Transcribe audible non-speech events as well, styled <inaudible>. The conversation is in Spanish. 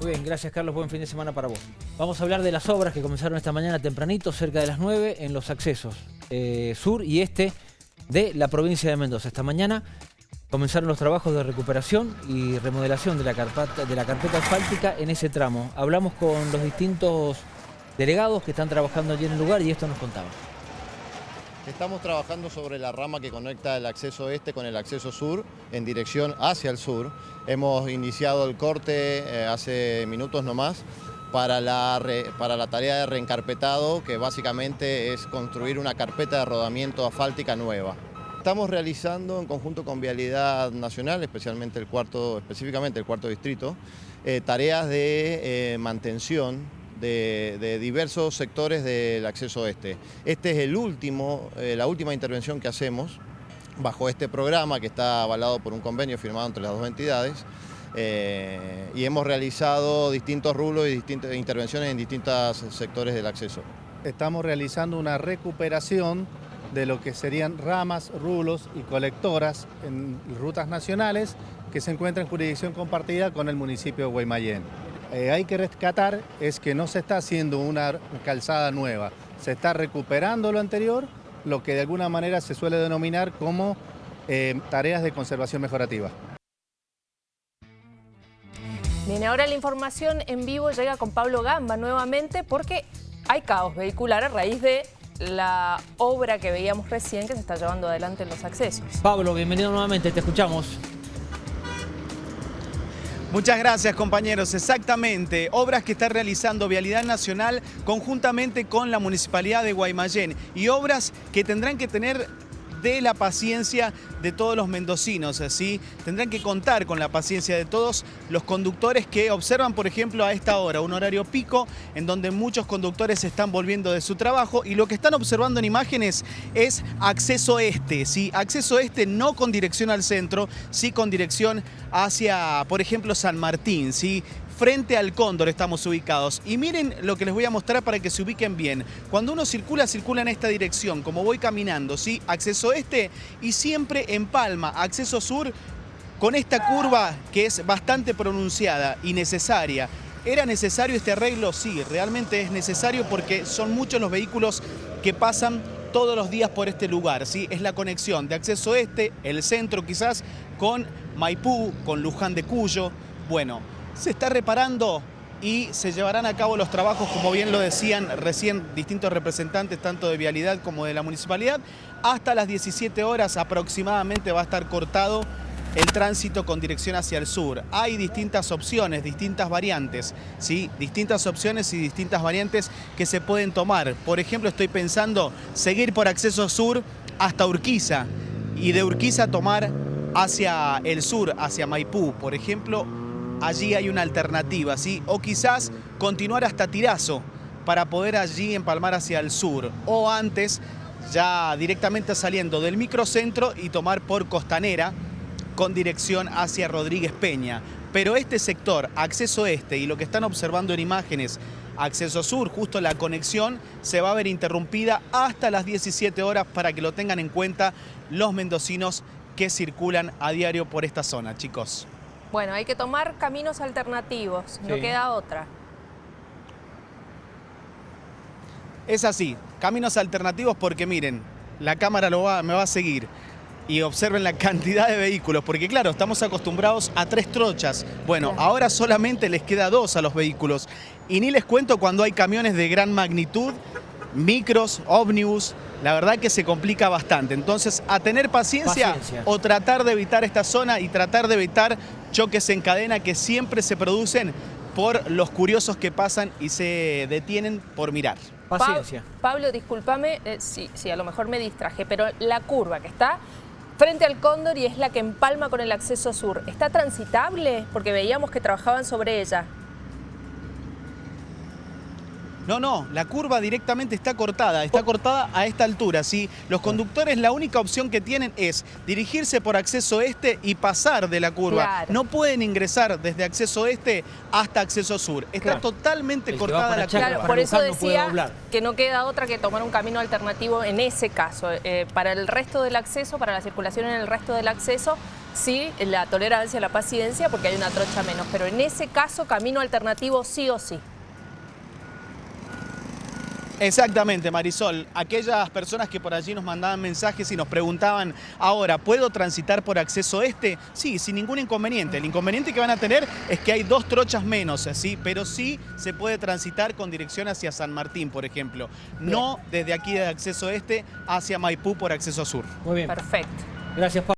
Muy bien, gracias Carlos, buen fin de semana para vos. Vamos a hablar de las obras que comenzaron esta mañana tempranito, cerca de las 9, en los accesos eh, sur y este de la provincia de Mendoza. Esta mañana comenzaron los trabajos de recuperación y remodelación de la, carpeta, de la carpeta asfáltica en ese tramo. Hablamos con los distintos delegados que están trabajando allí en el lugar y esto nos contaban. Estamos trabajando sobre la rama que conecta el acceso este con el acceso sur en dirección hacia el sur. Hemos iniciado el corte eh, hace minutos nomás para la, para la tarea de reencarpetado que básicamente es construir una carpeta de rodamiento asfáltica nueva. Estamos realizando en conjunto con Vialidad Nacional, especialmente el cuarto, específicamente el cuarto distrito, eh, tareas de eh, mantención de, diversos sectores del acceso este. Este es el último, eh, la última intervención que hacemos bajo este programa que está avalado por un convenio firmado entre las dos entidades eh, y hemos realizado distintos rulos y distintas intervenciones en distintos sectores del acceso. Estamos realizando una recuperación de lo que serían ramas, rulos y colectoras en rutas nacionales que se encuentran en jurisdicción compartida con el municipio de Guaymallén. Eh, hay que rescatar es que no se está haciendo una calzada nueva, se está recuperando lo anterior, lo que de alguna manera se suele denominar como eh, tareas de conservación mejorativa. Bien, ahora la información en vivo llega con Pablo Gamba nuevamente porque hay caos vehicular a raíz de la obra que veíamos recién que se está llevando adelante en los accesos. Pablo, bienvenido nuevamente, te escuchamos. Muchas gracias compañeros, exactamente, obras que está realizando Vialidad Nacional conjuntamente con la Municipalidad de Guaymallén y obras que tendrán que tener de la paciencia de todos los mendocinos, así tendrán que contar con la paciencia de todos los conductores que observan, por ejemplo, a esta hora, un horario pico en donde muchos conductores están volviendo de su trabajo y lo que están observando en imágenes es acceso este, ¿sí? acceso este no con dirección al centro, sí con dirección hacia, por ejemplo, San Martín, ¿sí? Frente al Cóndor estamos ubicados. Y miren lo que les voy a mostrar para que se ubiquen bien. Cuando uno circula, circula en esta dirección, como voy caminando, ¿sí? Acceso este y siempre en Palma, acceso sur, con esta curva que es bastante pronunciada y necesaria. ¿Era necesario este arreglo? Sí, realmente es necesario porque son muchos los vehículos que pasan todos los días por este lugar. ¿sí? Es la conexión de acceso este, el centro quizás, con Maipú, con Luján de Cuyo. Bueno, se está reparando y se llevarán a cabo los trabajos, como bien lo decían recién distintos representantes, tanto de Vialidad como de la Municipalidad. Hasta las 17 horas aproximadamente va a estar cortado el tránsito con dirección hacia el sur. Hay distintas opciones, distintas variantes, ¿sí? distintas opciones y distintas variantes que se pueden tomar. Por ejemplo, estoy pensando seguir por acceso sur hasta Urquiza y de Urquiza tomar hacia el sur, hacia Maipú. Por ejemplo, allí hay una alternativa, ¿sí? O quizás continuar hasta Tirazo para poder allí empalmar hacia el sur. O antes, ya directamente saliendo del microcentro y tomar por Costanera con dirección hacia Rodríguez Peña. Pero este sector, acceso este y lo que están observando en imágenes, acceso sur, justo la conexión, se va a ver interrumpida hasta las 17 horas para que lo tengan en cuenta los mendocinos que circulan a diario por esta zona, chicos. Bueno, hay que tomar caminos alternativos, no queda otra. Es así, caminos alternativos porque miren, la cámara lo va, me va a seguir y observen la <laughs> cantidad de vehículos, porque claro, estamos acostumbrados a tres trochas. Bueno, ahora solamente les queda dos a los vehículos. Y ni les cuento cuando hay camiones de gran magnitud, micros, ómnibus, la verdad que se complica bastante. Entonces, a tener paciencia, o tratar de evitar esta zona y tratar de evitar choques en cadena que siempre se producen por los curiosos que pasan y se detienen por mirar. Paciencia. Pablo, discúlpame eh, si, a lo mejor me distraje, pero la curva que está frente al Cóndor y es la que empalma con el acceso sur, ¿está transitable? Porque veíamos que trabajaban sobre ella. No, no, la curva directamente está cortada, está cortada a esta altura, ¿sí? Los conductores la única opción que tienen es dirigirse por acceso este y pasar de la curva. No pueden ingresar desde acceso este hasta acceso sur. Está totalmente cortada la curva. Claro, por eso decía que no queda otra que tomar un camino alternativo en ese caso. Eh, para el resto del acceso, para la circulación en el resto del acceso, sí, la tolerancia, la paciencia, porque hay una trocha menos. Pero en ese caso, camino alternativo sí o sí. Exactamente, Marisol. Aquellas personas que por allí nos mandaban mensajes y nos preguntaban, ahora, ¿puedo transitar por acceso este? Sí, sin ningún inconveniente. El inconveniente que van a tener es que hay dos trochas menos, ¿sí? pero sí se puede transitar con dirección hacia San Martín, por ejemplo. No desde aquí de acceso este hacia Maipú por acceso sur. Muy bien. Perfecto. Gracias, Pablo.